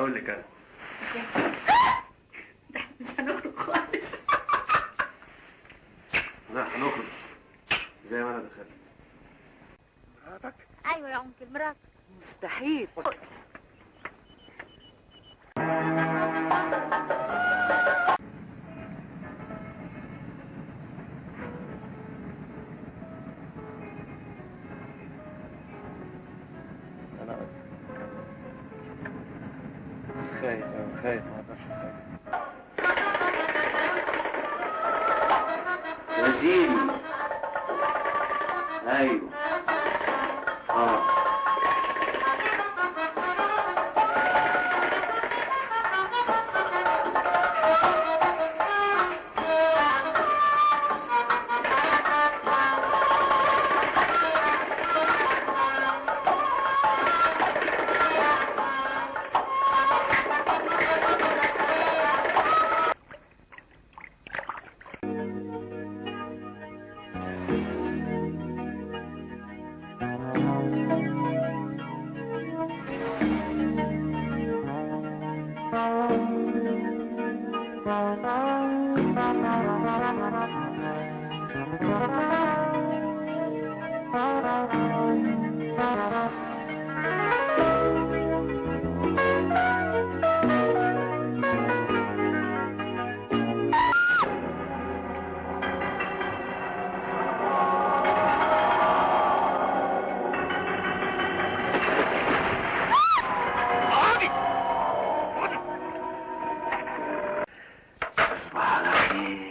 هقول لك أنا. مش هنخرج خالص. لا هنخرج. زي ما أنا دخلت. مراتك؟ أيوه يا انكل مراته مستحيل. Хай, хай, Василий. Знаю. А. Thank you. Mm-hmm.